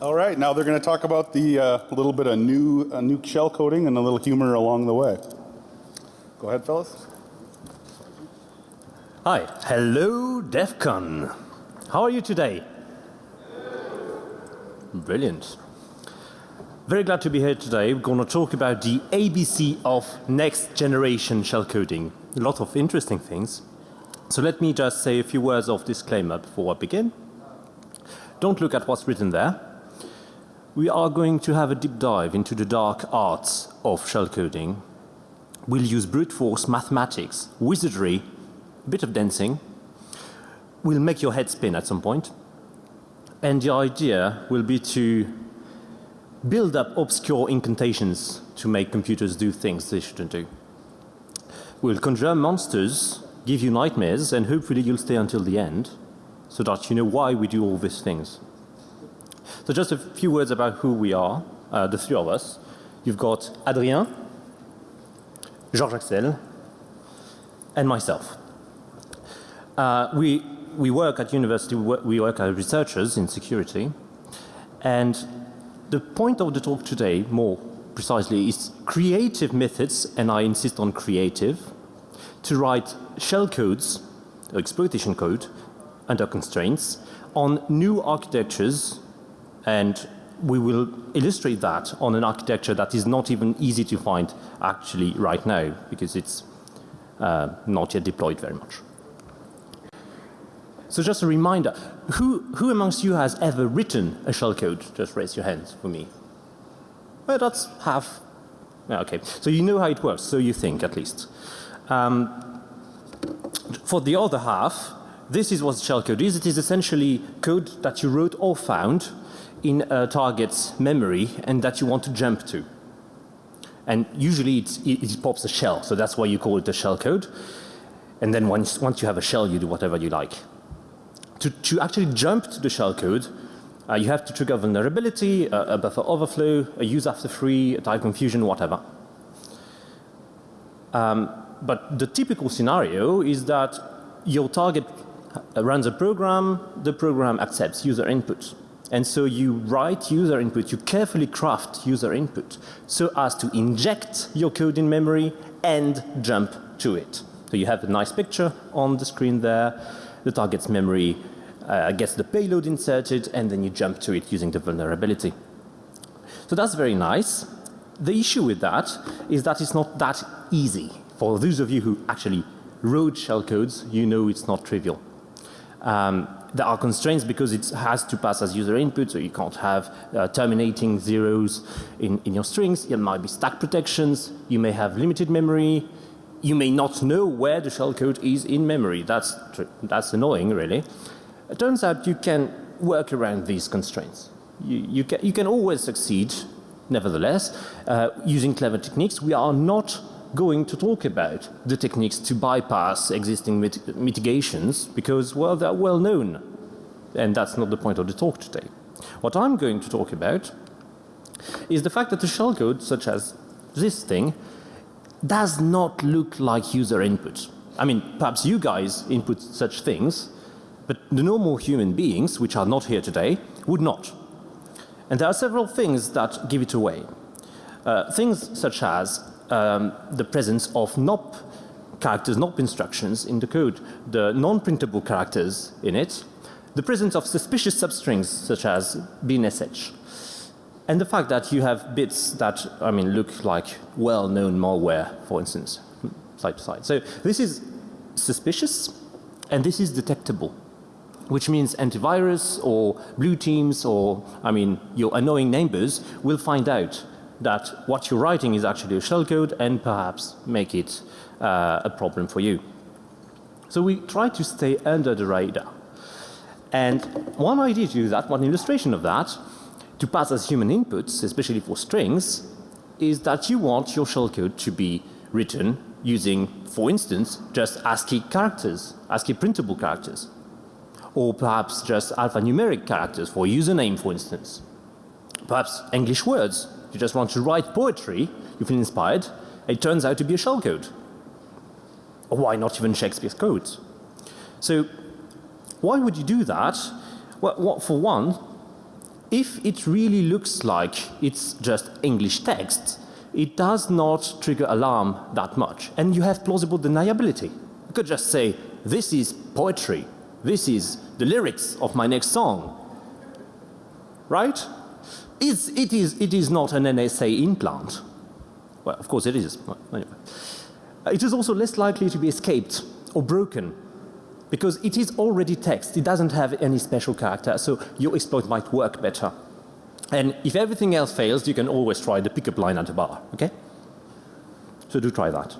All right, now they're going to talk about the uh, little bit of new uh, new shell coding and a little humor along the way. Go ahead, fellas. Hi, hello DEF CON. How are you today? Brilliant. Very glad to be here today. We're going to talk about the ABC of next generation shell coding. A lot of interesting things. So let me just say a few words of disclaimer before I begin. Don't look at what's written there. We are going to have a deep dive into the dark arts of shellcoding. We'll use brute force mathematics, wizardry, a bit of dancing. We'll make your head spin at some point. And the idea will be to build up obscure incantations to make computers do things they shouldn't do. We'll conjure monsters give you nightmares and hopefully you'll stay until the end so that you know why we do all these things. So just a few words about who we are, uh, the three of us. You've got Adrien, Georges Axel, and myself. Uh, we, we work at university, we work as researchers in security. And the point of the talk today, more precisely, is creative methods, and I insist on creative, to write shell codes, exploitation code, under constraints on new architectures and we will illustrate that on an architecture that is not even easy to find actually right now because it's uh, not yet deployed very much. So just a reminder, who, who amongst you has ever written a shellcode? Just raise your hands for me. Well, that's half. Okay, so you know how it works, so you think at least. Um, for the other half, this is what shellcode is. It is essentially code that you wrote or found in a target's memory and that you want to jump to. And usually it, it pops a shell, so that's why you call it a shell code. And then once, once you have a shell, you do whatever you like. To, to actually jump to the shell code, uh, you have to trigger vulnerability, a, a buffer overflow, a use after free, a type confusion, whatever. Um, but the typical scenario is that your target runs a program, the program accepts user input. And so you write user input, you carefully craft user input so as to inject your code in memory and jump to it. So you have a nice picture on the screen there. The target's memory uh, gets the payload inserted and then you jump to it using the vulnerability. So that's very nice. The issue with that is that it's not that easy. For those of you who actually wrote shellcodes, you know it's not trivial. Um, there are constraints because it has to pass as user input, so you can't have uh, terminating zeros in, in your strings. There might be stack protections. You may have limited memory. You may not know where the shellcode is in memory. That's, that's annoying really. It turns out you can work around these constraints. You, you, can, you can always succeed nevertheless uh, using clever techniques. We are not going to talk about the techniques to bypass existing mit mitigations because, well, they're well known. And that's not the point of the talk today. What I'm going to talk about is the fact that the shellcode, such as this thing, does not look like user input. I mean, perhaps you guys input such things, but the normal human beings, which are not here today, would not. And there are several things that give it away. Uh, things such as um, the presence of NOP characters, NOP instructions in the code, the non-printable characters in it, the presence of suspicious substrings such as binsh, and the fact that you have bits that I mean look like well-known malware, for instance, side to side. So this is suspicious and this is detectable which means antivirus or blue teams or I mean your annoying neighbors will find out that what you're writing is actually a shellcode and perhaps make it uh, a problem for you. So we try to stay under the radar. And one idea to do that, one illustration of that, to pass as human inputs, especially for strings, is that you want your shellcode to be written using, for instance, just ASCII characters, ASCII printable characters. Or perhaps just alphanumeric characters for username, for instance. Perhaps English words you just want to write poetry, you feel inspired, it turns out to be a shellcode. Or why not even Shakespeare's codes? So why would you do that? Well, for one, if it really looks like it's just English text, it does not trigger alarm that much. And you have plausible deniability. You could just say, this is poetry. This is the lyrics of my next song. Right? It's, it, is, it is not an NSA implant. Well, of course it is. Anyway. It is also less likely to be escaped or broken because it is already text. It doesn't have any special character, so your exploit might work better. And if everything else fails, you can always try the pickup line at the bar, okay? So do try that.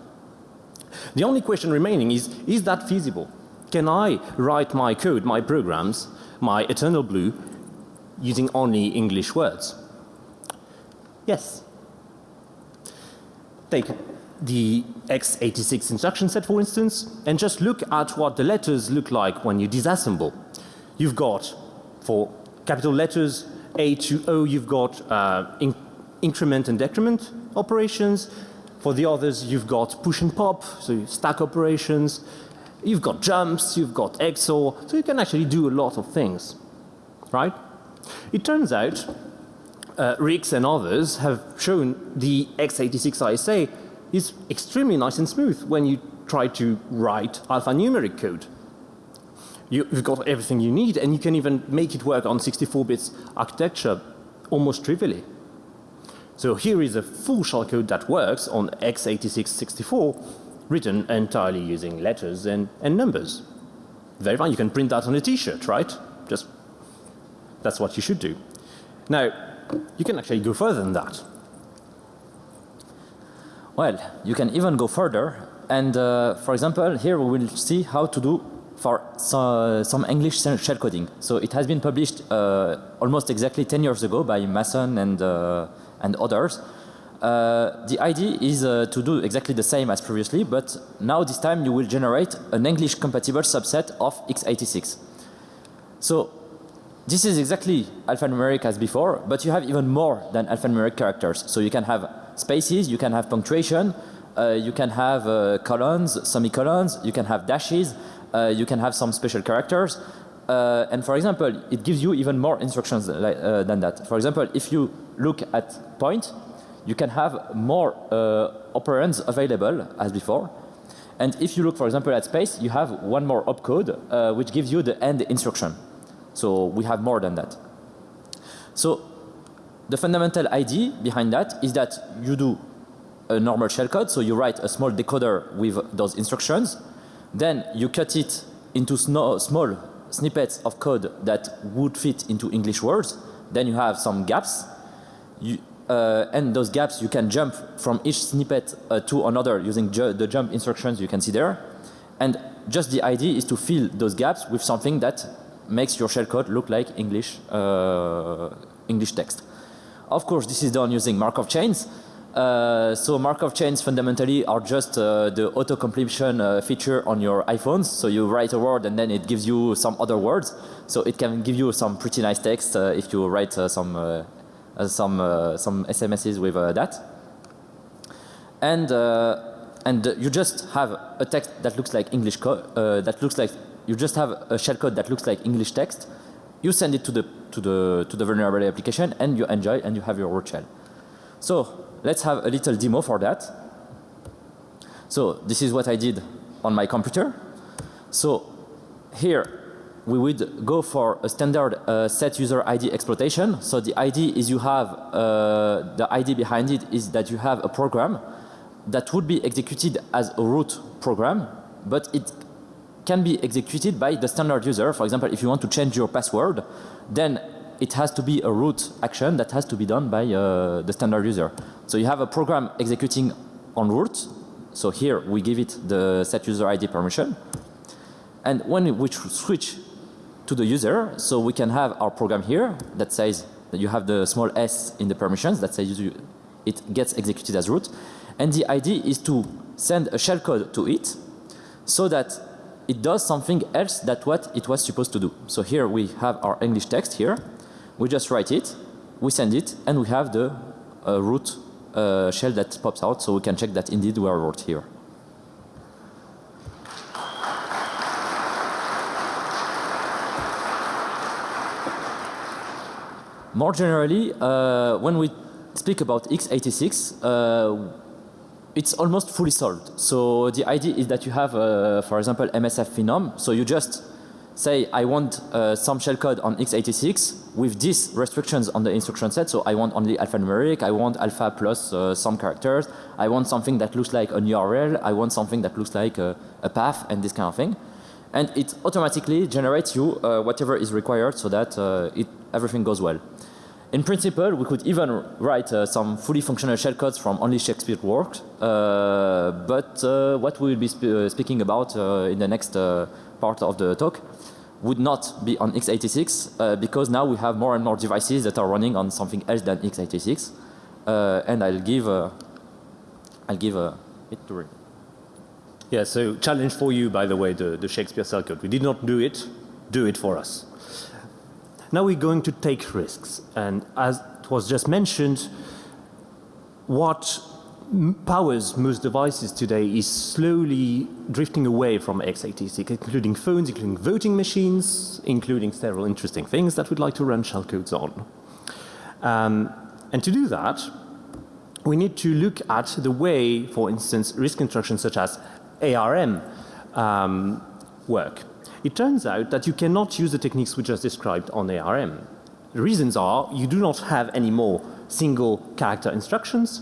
The only question remaining is, is that feasible? Can I write my code, my programs, my eternal blue, using only English words? Yes. Take the x86 instruction set, for instance, and just look at what the letters look like when you disassemble. You've got, for capital letters, A to O, you've got uh, in increment and decrement operations. For the others, you've got push and pop, so stack operations. You've got jumps, you've got XOR, so you can actually do a lot of things, right? It turns out uh, Rix and others have shown the x86 ISA is extremely nice and smooth when you try to write alphanumeric code. You, have got everything you need and you can even make it work on 64 bits architecture almost trivially. So here is a full shell code that works on x86-64 written entirely using letters and, and numbers. Very fine. You can print that on a t-shirt, right? Just that's what you should do. Now, you can actually go further than that. Well, you can even go further. And uh, for example, here we will see how to do for so, some English shell coding. So it has been published uh, almost exactly 10 years ago by Mason and, uh, and others. Uh, the idea is uh, to do exactly the same as previously, but now this time you will generate an English compatible subset of x86. So this is exactly alphanumeric as before, but you have even more than alphanumeric characters. So you can have spaces, you can have punctuation, uh, you can have uh, colons, semicolons, you can have dashes, uh, you can have some special characters. Uh, and for example, it gives you even more instructions uh, than that. For example, if you look at point, you can have more uh, operands available as before. And if you look, for example, at space, you have one more opcode, which gives you the end instruction. So we have more than that. So the fundamental idea behind that is that you do a normal shellcode. So you write a small decoder with those instructions. Then you cut it into small snippets of code that would fit into English words. Then you have some gaps. You, uh, and those gaps you can jump from each snippet uh, to another using ju the jump instructions you can see there. And just the idea is to fill those gaps with something that makes your shellcode look like English, uh, English text. Of course, this is done using Markov chains. Uh, so Markov chains fundamentally are just uh, the auto completion uh, feature on your iPhones. So you write a word and then it gives you some other words. So it can give you some pretty nice text uh, if you write uh, some some some SMSs with that. And and you just have a text that looks like English that looks like you just have a shellcode that looks like English text. You send it to the to the to the vulnerability application and you enjoy and you have your root shell. So let's have a little demo for that. So this is what I did on my computer. So here we would go for a standard uh, set user ID exploitation. So the ID is you have uh, the ID behind it is that you have a program that would be executed as a root program, but it can be executed by the standard user. For example, if you want to change your password, then it has to be a root action that has to be done by uh, the standard user. So you have a program executing on root. So here we give it the set user ID permission. And when we switch to the user, so we can have our program here that says that you have the small s in the permissions that says you, it gets executed as root. And the idea is to send a shellcode to it so that it does something else than what it was supposed to do. So here we have our English text here. We just write it, we send it, and we have the uh, root uh, shell that pops out so we can check that indeed we are root here. More generally, uh, when we speak about x86, uh, it's almost fully solved. So the idea is that you have, uh, for example, MSF Phenom. So you just say, I want uh, some shellcode on x86 with these restrictions on the instruction set. So I want only alphanumeric, I want alpha plus uh, some characters, I want something that looks like an URL, I want something that looks like a, a path and this kind of thing. And it automatically generates you uh, whatever is required so that uh, it, everything goes well. In principle, we could even write uh, some fully functional shellcodes from only Shakespeare works. Uh, but uh, what we will be sp uh, speaking about uh, in the next uh, part of the talk would not be on x86 because now we have more and more devices that are running on something else than x86. and I'll give, I'll give it to Rick. Yeah, so challenge for you, by the way, the, the Shakespeare cell code. We did not do it, do it for us. Now we're going to take risks. And as it was just mentioned, what powers most devices today is slowly drifting away from x86, including phones, including voting machines, including several interesting things that we'd like to run shellcodes on. Um, and to do that, we need to look at the way, for instance, risk instructions such as ARM um, work. It turns out that you cannot use the techniques we just described on ARM. The reasons are you do not have any more single character instructions.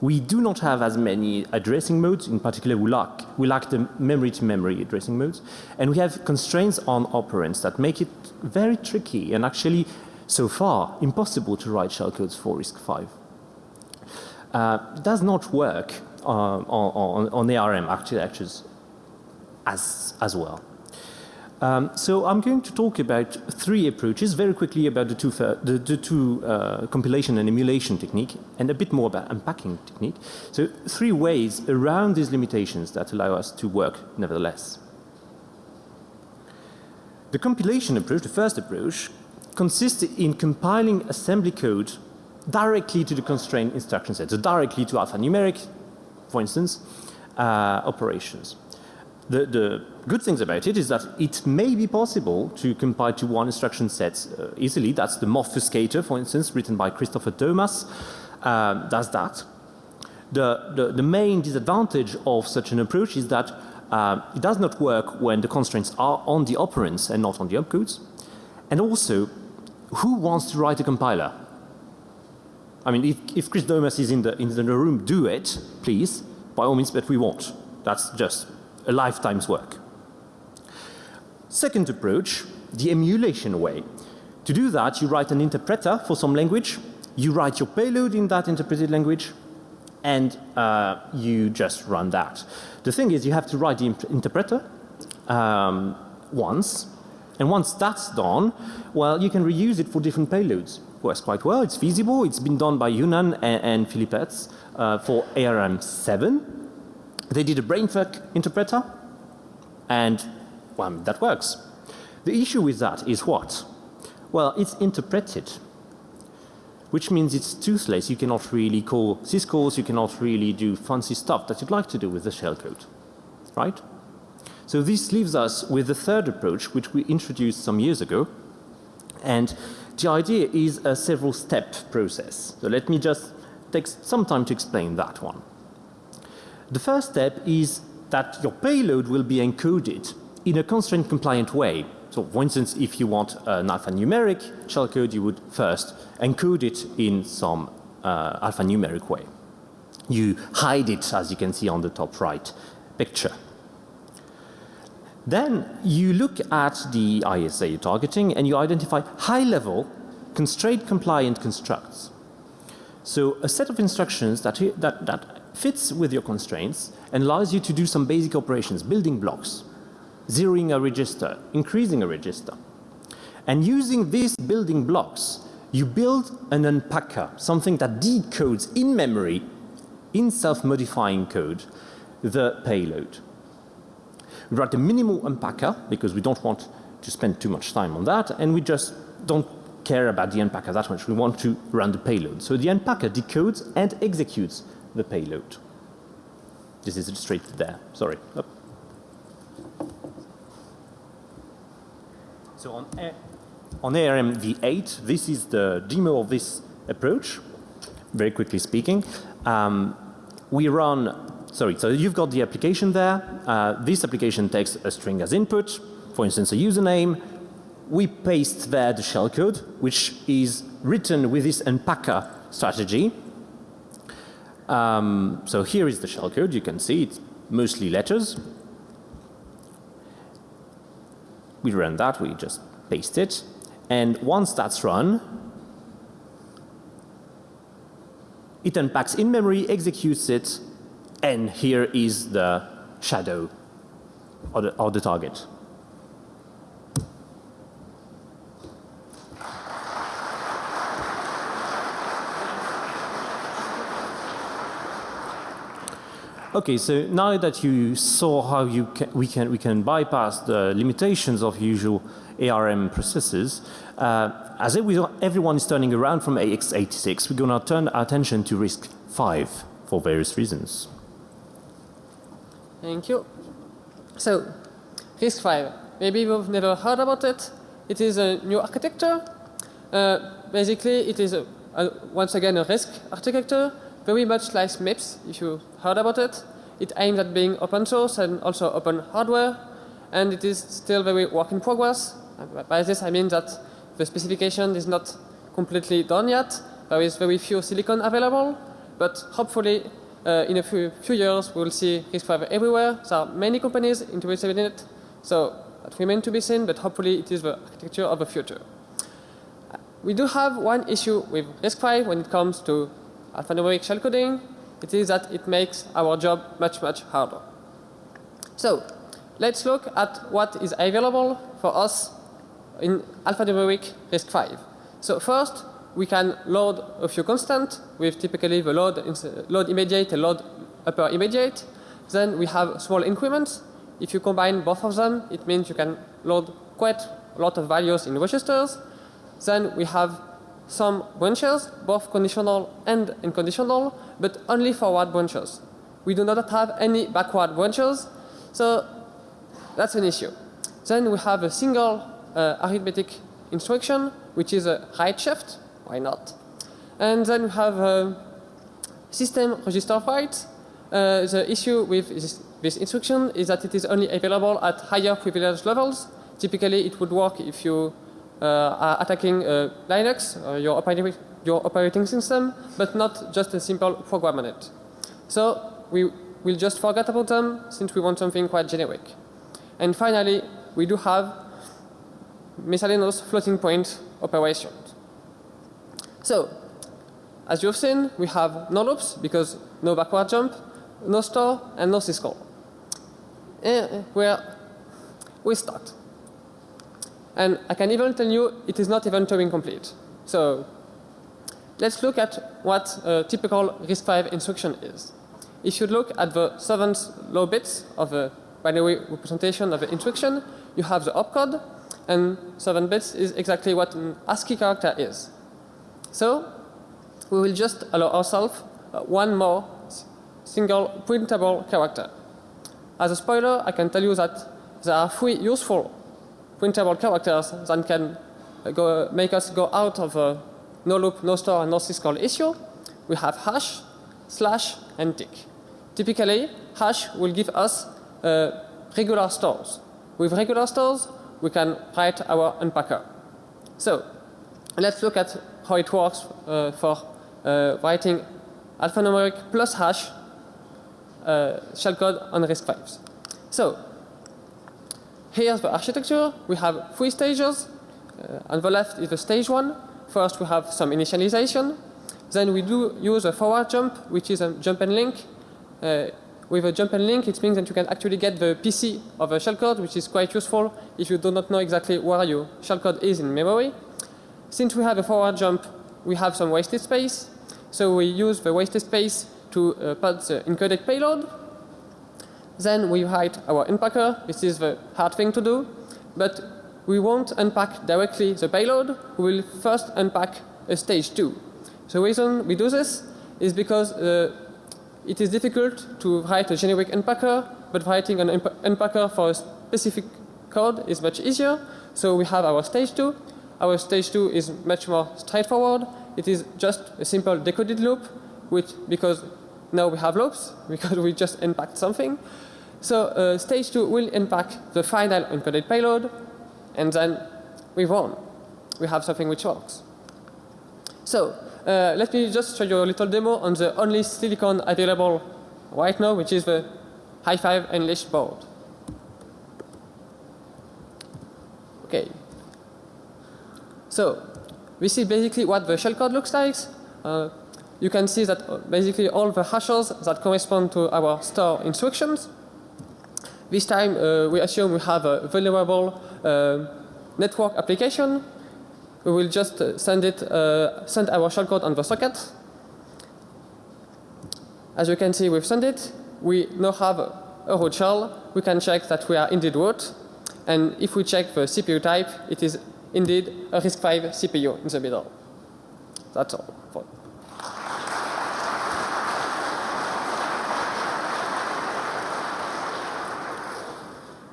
We do not have as many addressing modes, in particular we lack, we lack the memory to memory addressing modes. And we have constraints on operands that make it very tricky and actually so far impossible to write shellcodes for RISC-V. Uh, it does not work uh, on, on, on ARM architectures as, as well. Um, so I'm going to talk about three approaches very quickly about the two, the, the two uh, compilation and emulation technique and a bit more about unpacking technique. So three ways around these limitations that allow us to work nevertheless. The compilation approach, the first approach, consists in compiling assembly code directly to the constrained instruction set, so directly to alphanumeric, for instance, uh, operations. The, the, good things about it is that it may be possible to compile to one instruction set uh, easily. That's the Morphoscator, for instance, written by Christopher Thomas, does that. The, the, the, main disadvantage of such an approach is that uh, it does not work when the constraints are on the operands and not on the opcodes. And also, who wants to write a compiler? I mean, if, if Chris Thomas is in the, in the room, do it, please, by all means, but we won't. That's just a lifetime's work. Second approach, the emulation way. To do that, you write an interpreter for some language, you write your payload in that interpreted language, and uh, you just run that. The thing is, you have to write the interpreter um, once, and once that's done, well, you can reuse it for different payloads. Works quite well. It's feasible. It's been done by Yunnan and, and Philippets uh, for ARM7 they did a brainfuck interpreter and well, that works. The issue with that is what? Well, it's interpreted, which means it's toothless. You cannot really call syscalls, you cannot really do fancy stuff that you'd like to do with the shellcode, right? So this leaves us with the third approach, which we introduced some years ago. And the idea is a several step process. So let me just take some time to explain that one. The first step is that your payload will be encoded in a constraint compliant way. So for instance, if you want an alphanumeric shellcode, you would first encode it in some uh, alphanumeric way. You hide it, as you can see on the top right picture. Then you look at the ISA you're targeting and you identify high level constraint compliant constructs. So a set of instructions that, that, that fits with your constraints and allows you to do some basic operations, building blocks, zeroing a register, increasing a register. And using these building blocks, you build an unpacker, something that decodes in memory, in self-modifying code, the payload. We write a minimal unpacker because we don't want to spend too much time on that and we just don't care about the unpacker that much. We want to run the payload. So the unpacker decodes and executes the payload. This is straight there. Sorry. Oh. So on on ARM v8, this is the demo of this approach, very quickly speaking. Um, we run, sorry, so you've got the application there. Uh, this application takes a string as input, for instance, a username. We paste there the shellcode, which is written with this unpacker strategy. Um, so here is the shellcode. You can see it's mostly letters. We run that. We just paste it. And once that's run, it unpacks in memory, executes it, and here is the shadow or the, or the target. Okay, so now that you saw how you we can we can bypass the limitations of usual ARM processes, uh, as everyone is turning around from AX86, we're going to turn our attention to RISC-V for various reasons. Thank you. So, RISC-V. Maybe you've never heard about it. It is a new architecture. Uh, basically, it is a, a, once again a RISC architecture very much like MIPS, if you heard about it. It aims at being open source and also open hardware, and it is still very work in progress. By this I mean that the specification is not completely done yet. There is very few silicon available, but hopefully uh, in a few, few years we will see RISC-V everywhere. There are many companies interested in it, so that remains to be seen, but hopefully it is the architecture of the future. We do have one issue with RISC-V when it comes to alphanumeric shellcoding, it is that it makes our job much, much harder. So let's look at what is available for us in alphanumeric RISC-V. So first, we can load a few constants with typically the load, load immediate and load upper immediate. Then we have small increments. If you combine both of them, it means you can load quite a lot of values in registers. Then we have some branches, both conditional and unconditional, but only forward branches. We do not have any backward branches, so that's an issue. Then we have a single uh, arithmetic instruction, which is a right shift. Why not? And then we have a system register write. Uh, the issue with this, this instruction is that it is only available at higher privilege levels. Typically, it would work if you uh, are attacking uh, Linux, uh, your, operating, your operating system, but not just a simple program on it. So we will just forget about them since we want something quite generic. And finally, we do have miscellaneous floating point operations. So, as you've seen, we have no loops because no backward jump, no store, and no syscall. Eh, where we start. And I can even tell you it is not even Turing complete. So let's look at what a typical RISC-V instruction is. If you look at the seventh low bits of a binary representation of the instruction, you have the opcode, and 7 bits is exactly what an ASCII character is. So we will just allow ourselves uh, one more single printable character. As a spoiler, I can tell you that there are three useful printable characters that can go, make us go out of a no loop, no store, and no syscall issue. We have hash, slash, and tick. Typically, hash will give us uh, regular stores. With regular stores, we can write our unpacker. So, let's look at how it works uh, for uh, writing alphanumeric plus hash uh, shellcode on RISC-Vs. So, Here's the architecture. We have three stages. Uh, on the left is the stage one. First we have some initialization. Then we do use a forward jump, which is a jump and link. Uh, with a jump and link, it means that you can actually get the PC of a shellcode, which is quite useful if you do not know exactly where your shellcode is in memory. Since we have a forward jump, we have some wasted space. So we use the wasted space to uh, put the encoded payload then we write our unpacker. This is the hard thing to do. But we won't unpack directly the payload. We will first unpack a stage 2. The reason we do this is because uh, it is difficult to write a generic unpacker, but writing an unpacker for a specific code is much easier. So we have our stage 2. our stage 2 is much more straightforward. It is just a simple decoded loop, which because now we have loops, because we just unpacked something. So uh, stage 2 will unpack the final encoded payload, and then we won. We have something which works. So uh, let me just show you a little demo on the only silicon available right now, which is the high five Unleashed board. Okay. So this is basically what the shellcode looks like. Uh, you can see that uh, basically all the hashes that correspond to our store instructions. This time uh, we assume we have a vulnerable uh, network application. We will just uh, send it, uh, send our shellcode on the socket. As you can see, we've sent it. We now have a root shell. We can check that we are indeed root. And if we check the CPU type, it is indeed a RISC-V CPU in the middle. That's all. For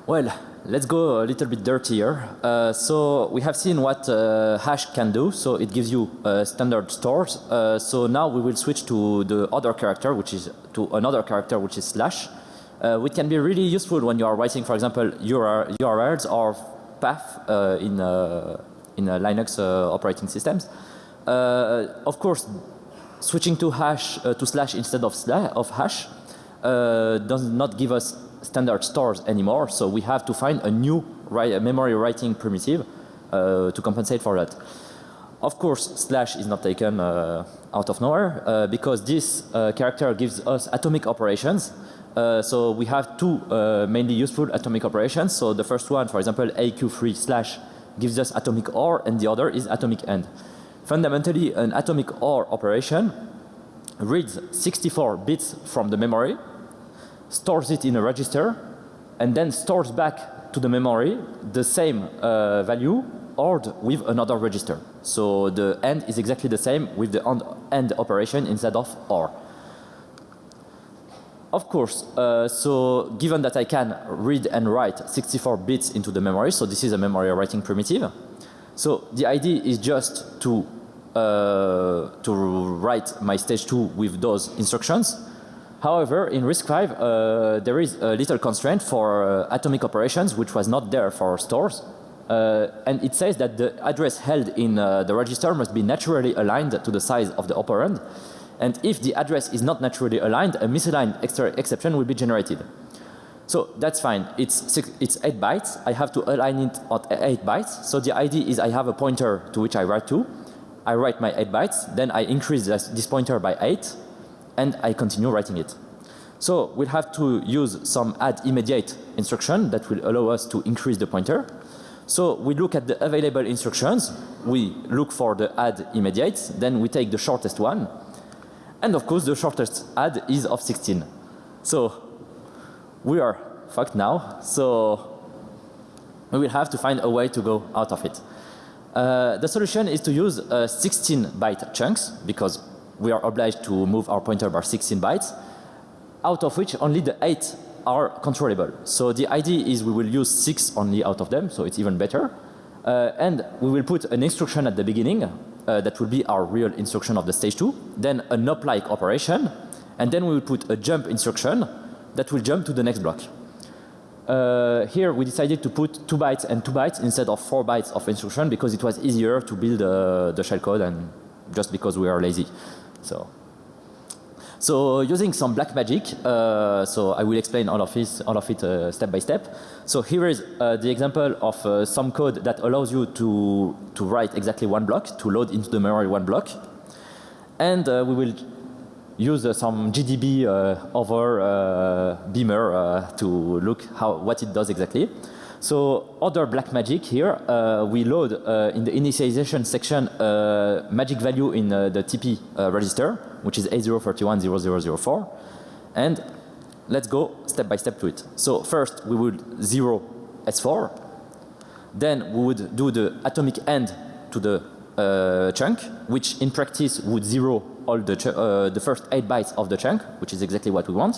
Well, let's go a little bit dirtier. Uh, so we have seen what uh, hash can do. So it gives you uh, standard stores. Uh, so now we will switch to the other character, which is to another character, which is slash. Uh, which can be really useful when you are writing, for example, URL, URLs or path uh, in in Linux operating systems. of course, switching to hash to slash instead of slash of hash does not give us standard stores anymore. So we have to find a new write, memory writing primitive uh, to compensate for that. Of course, slash is not taken uh, out of nowhere uh, because this uh, character gives us atomic operations. Uh, so we have two uh, mainly useful atomic operations. So the first one, for example, AQ3 slash gives us atomic OR and the other is atomic AND. Fundamentally, an atomic OR operation reads 64 bits from the memory stores it in a register and then stores back to the memory the same uh, value ORed with another register. So the AND is exactly the same with the AND operation instead of OR. Of course, uh, so given that I can read and write 64 bits into the memory, so this is a memory writing primitive. So the idea is just to uh, to write my stage 2 with those instructions However, in RISC-V, uh, there is a little constraint for uh, atomic operations, which was not there for stores. Uh, and it says that the address held in uh, the register must be naturally aligned to the size of the operand. And if the address is not naturally aligned, a misaligned extra exception will be generated. So that's fine. It's six, it's 8 bytes. I have to align it at 8 bytes. So the idea is I have a pointer to which I write to. I write my 8 bytes. Then I increase this, this pointer by 8 and I continue writing it. So we'll have to use some add immediate instruction that will allow us to increase the pointer. So we look at the available instructions, we look for the add immediate, then we take the shortest one. And of course the shortest add is of 16. So we are fucked now. So we will have to find a way to go out of it. Uh, the solution is to use uh, 16 byte chunks because we are obliged to move our pointer by 16 bytes, out of which only the 8 are controllable. So the idea is we will use 6 only out of them, so it's even better. Uh, and we will put an instruction at the beginning uh, that will be our real instruction of the stage 2, then a NOP-like operation, and then we will put a jump instruction that will jump to the next block. Uh, here we decided to put 2 bytes and 2 bytes instead of 4 bytes of instruction because it was easier to build uh, the shellcode and just because we are lazy. So, so using some black magic, uh, so I will explain all of this, all of it uh, step by step. So here is uh, the example of uh, some code that allows you to to write exactly one block, to load into the memory one block, and uh, we will use uh, some GDB over Beamer to look how what it does exactly. So other black magic here, uh, we load uh, in the initialization section uh, magic value in the TP register, which is A0310004. And let's go step by step to it. So first we would zero S4. Then we would do the atomic end to the uh, chunk, which in practice would zero all the, uh, the first 8 bytes of the chunk, which is exactly what we want.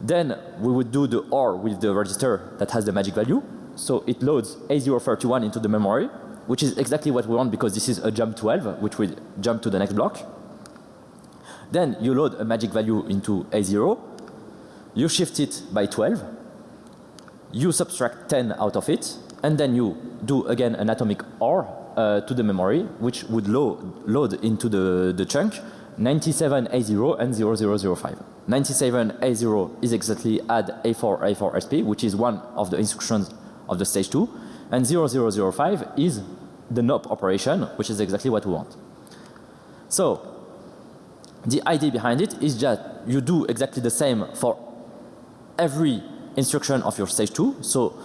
Then we would do the OR with the register that has the magic value. So it loads A031 into the memory which is exactly what we want because this is a jump 12, which will jump to the next block. Then you load a magic value into A0, you shift it by 12, you subtract 10 out of it, and then you do again an atomic OR uh, to the memory, which would load, load into the, the chunk 97A0 and 0005. 97A0 is exactly add A4 A4 SP, which is one of the instructions of the stage 2, and 0005 is the NOP operation, which is exactly what we want. So the idea behind it is that you do exactly the same for every instruction of your stage 2. So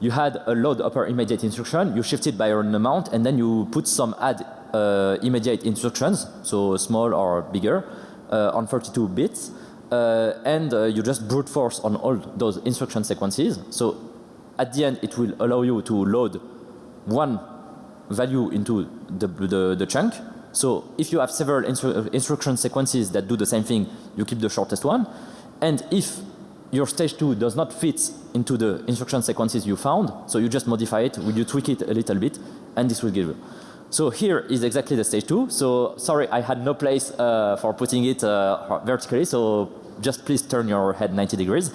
you had a load upper immediate instruction, you shift it by an amount and then you put some add uh, immediate instructions, so small or bigger, uh, on 32 bits. Uh, and uh, you just brute force on all those instruction sequences. So at the end it will allow you to load one value into the, the, the chunk. So if you have several instru instruction sequences that do the same thing, you keep the shortest one. And if your stage 2 does not fit into the instruction sequences you found, so you just modify it, you tweak it a little bit, and this will give you. So here is exactly the stage 2. So sorry, I had no place uh, for putting it uh, vertically, so just please turn your head 90 degrees.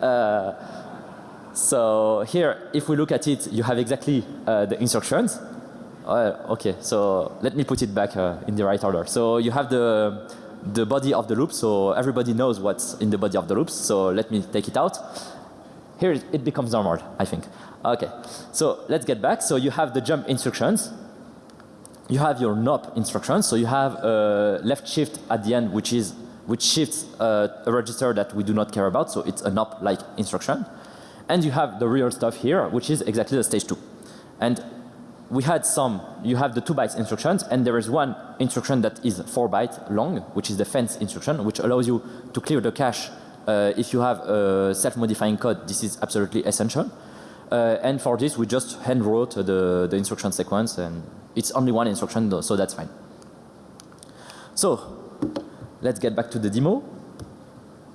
Uh, so here, if we look at it, you have exactly uh, the instructions. Uh, okay, so let me put it back uh, in the right order. So you have the the body of the loop, so everybody knows what's in the body of the loops. So let me take it out. Here it becomes normal, I think. Okay, so let's get back. So you have the jump instructions. You have your NOP instructions. So you have a left shift at the end, which is which shifts uh, a register that we do not care about. So it's a NOP-like instruction. And you have the real stuff here, which is exactly the stage two. And we had some, you have the 2 bytes instructions and there is one instruction that is 4 byte long, which is the fence instruction, which allows you to clear the cache uh, if you have a self-modifying code. This is absolutely essential. Uh, and for this, we just hand wrote the, the instruction sequence and it's only one instruction, though, so that's fine. So let's get back to the demo.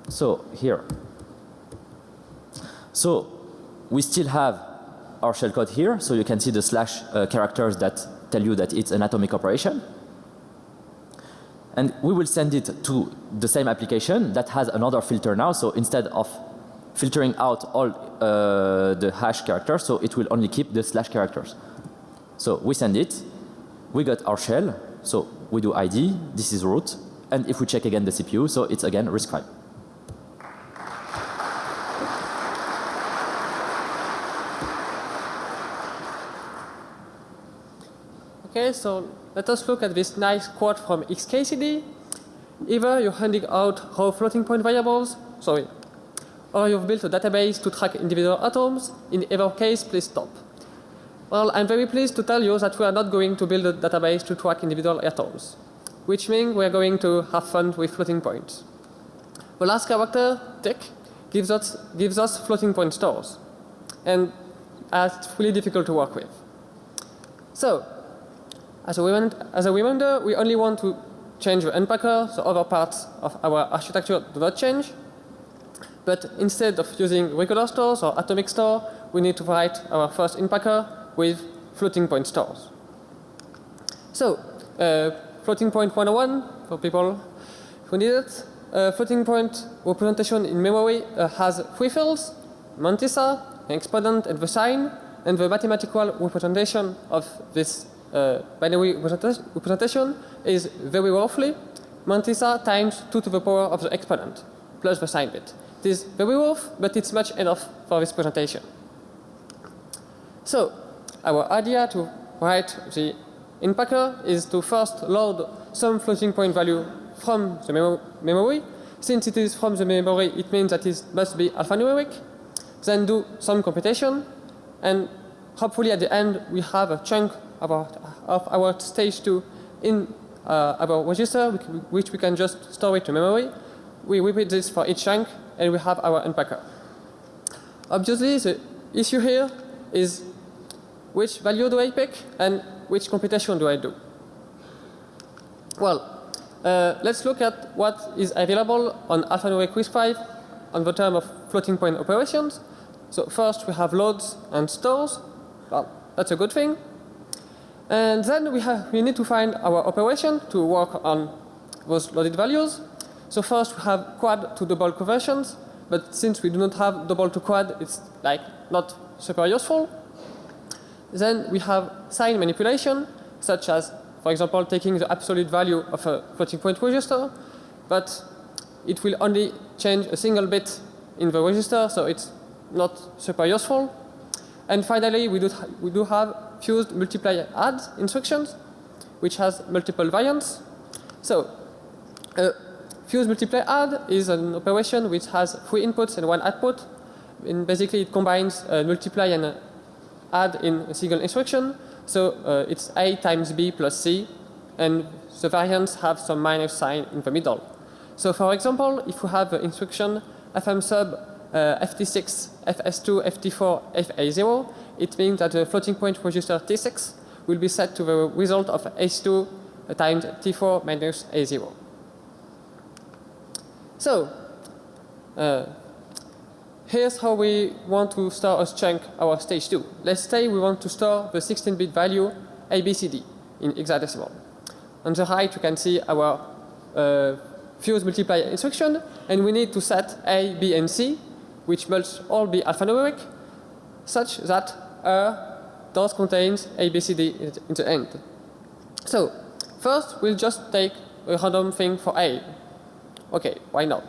So here. So we still have our shellcode here. So you can see the slash uh, characters that tell you that it's an atomic operation. And we will send it to the same application that has another filter now. So instead of filtering out all uh, the hash characters, so it will only keep the slash characters. So we send it, we got our shell, so we do ID, this is root, and if we check again the CPU, so it's again RISC-V. Okay, so let us look at this nice quote from XKCD. Either you're handing out raw floating point variables, sorry, or you've built a database to track individual atoms. In either case, please stop. Well, I'm very pleased to tell you that we are not going to build a database to track individual atoms, which means we are going to have fun with floating points. The last character, tick, gives us, gives us floating point stores, and it's really difficult to work with. So, as a, as a reminder, we only want to change the unpacker, so other parts of our architecture do not change. But instead of using regular stores or atomic store, we need to write our first unpacker with floating point stores. So, uh, floating point 101 for people who need it. Uh, floating point representation in memory uh, has three fields, mantissa, exponent and the sign, and the mathematical representation of this uh, binary representation is very roughly mantissa times 2 to the power of the exponent plus the sign bit. It is very rough, but it's much enough for this presentation. So, our idea to write the unpacker is to first load some floating point value from the mem memory. Since it is from the memory, it means that it must be alphanumeric. Then do some computation, and hopefully at the end we have a chunk of our, of our stage 2 in uh, our register, which we can just store it to memory. We repeat this for each chunk, and we have our unpacker. Obviously, the issue here is which value do I pick and which computation do I do? Well, uh, let's look at what is available on alphanumeric RISC-V on the term of floating point operations. So first we have loads and stores. Well, that's a good thing. And then we, have, we need to find our operation to work on those loaded values. So first we have quad to double conversions, but since we do not have double to quad, it's like not super useful. Then we have sign manipulation, such as, for example, taking the absolute value of a floating point register, but it will only change a single bit in the register, so it's not super useful. And finally, we do, we do have fused multiply add instructions, which has multiple variants. So, uh, fused multiply add is an operation which has three inputs and one output. And basically, it combines uh, multiply and uh, add in a single instruction. So uh, it's a times b plus c, and the variants have some minus sign in the middle. So for example, if we have the instruction fm sub uh, ft6, fs2, ft4, fa0, it means that the floating point register t6 will be set to the result of s2 times t4 minus a0. So, uh, here's how we want to store a chunk our stage 2. Let's say we want to store the 16-bit value ABCD in hexadecimal. On the right you can see our uh, fuse multiply instruction and we need to set A, B and C which must all be alphanumeric such that R does contains ABCD in the end. So first we'll just take a random thing for A. Okay, why not?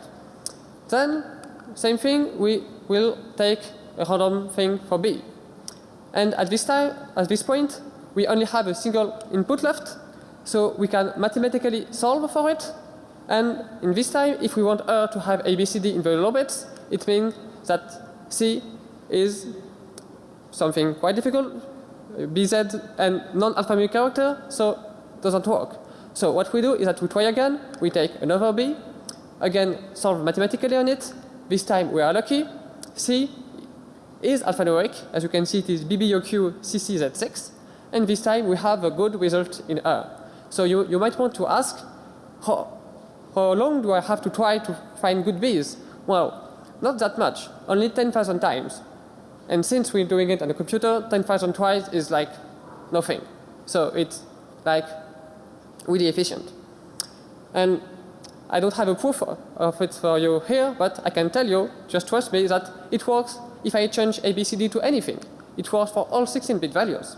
Then same thing we will take a random thing for B. And at this time, at this point, we only have a single input left, so we can mathematically solve for it. And in this time, if we want R to have ABCD in the low bits, it means that C is something quite difficult, BZ and non-alphanumeric character, so doesn't work. So what we do is that we try again, we take another B, again solve mathematically on it, this time we are lucky, C is alphanumeric, as you can see it is BBOQ CCZ6, and this time we have a good result in R. So you, you might want to ask, how, how long do I have to try to find good Bs? Well, not that much, only 10,000 times. And since we're doing it on a computer, 10,000 tries is like nothing. So it's like really efficient. And I don't have a proof of it for you here, but I can tell you, just trust me, that it works if I change ABCD to anything. It works for all 16-bit values.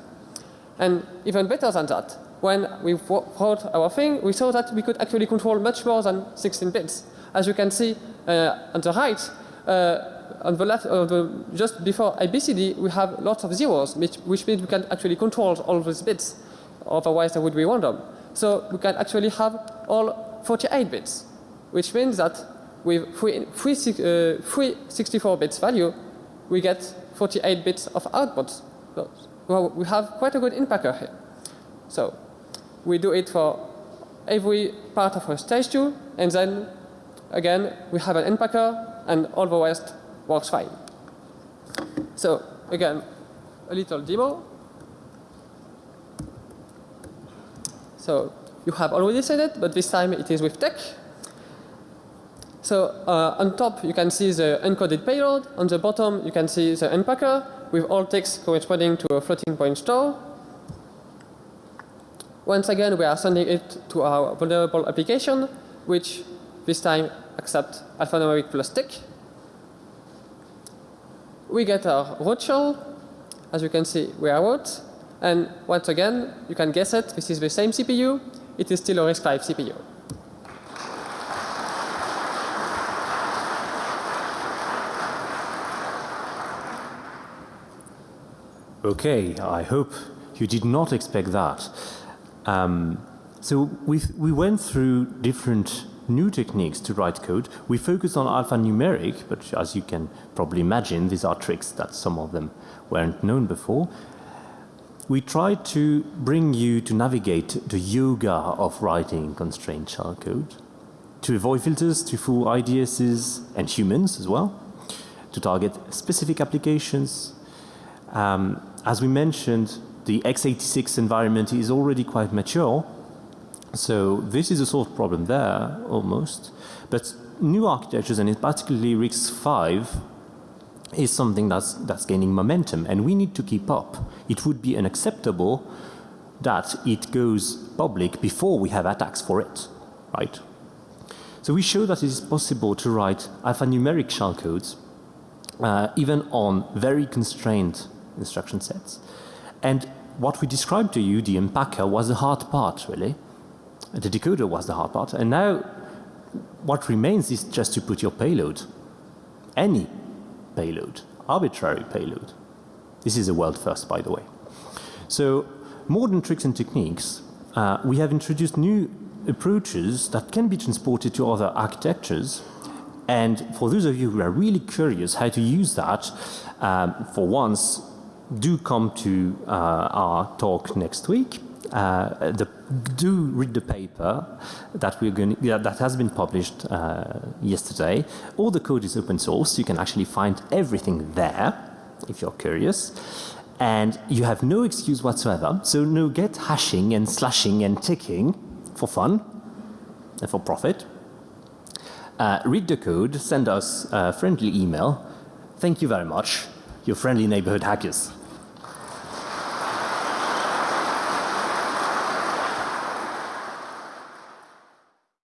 And even better than that, when we wrote our thing, we saw that we could actually control much more than 16 bits. As you can see uh, on the right, uh, on the left, uh, the, just before ABCD, we have lots of zeros, which, which means we can actually control all these bits. Otherwise, they would be random. So we can actually have all 48 bits, which means that with free, free, uh, free 64 bits value, we get 48 bits of output. So well, we have quite a good inpacker here. So we do it for every part of our stage 2 and then again we have an inpacker and all the rest works fine. So again a little demo. So you have already said it but this time it is with tech. So uh, on top you can see the encoded payload, on the bottom you can see the unpacker with all text corresponding to a floating point store. Once again we are sending it to our vulnerable application which this time accept alphanumeric plus tick. We get our root shell. As you can see we are root and once again you can guess it this is the same CPU it is still a RISC-V CPU. Okay, I hope you did not expect that. Um, so we we went through different new techniques to write code. We focused on alphanumeric, but as you can probably imagine, these are tricks that some of them weren't known before. We try to bring you to navigate the yoga of writing constrained shell code, to avoid filters, to fool IDSs and humans as well, to target specific applications. Um, as we mentioned, the x86 environment is already quite mature, so this is a solved problem there almost. But new architectures and particularly RISC-V is something that's, that's gaining momentum and we need to keep up. It would be unacceptable that it goes public before we have attacks for it, right? So we show that it is possible to write alphanumeric shellcodes uh, even on very constrained instruction sets. And what we described to you, the unpacker, was the hard part, really. The decoder was the hard part. And now what remains is just to put your payload, any payload, arbitrary payload. This is a world first, by the way. So modern tricks and techniques, uh, we have introduced new approaches that can be transported to other architectures. And for those of you who are really curious how to use that, um, for once, do come to uh, our talk next week. Uh, the, do read the paper that we're going that has been published uh, yesterday. All the code is open source. You can actually find everything there if you're curious. And you have no excuse whatsoever. So no get hashing and slashing and ticking for fun and for profit. Uh, read the code, send us a friendly email. Thank you very much, your friendly neighborhood hackers.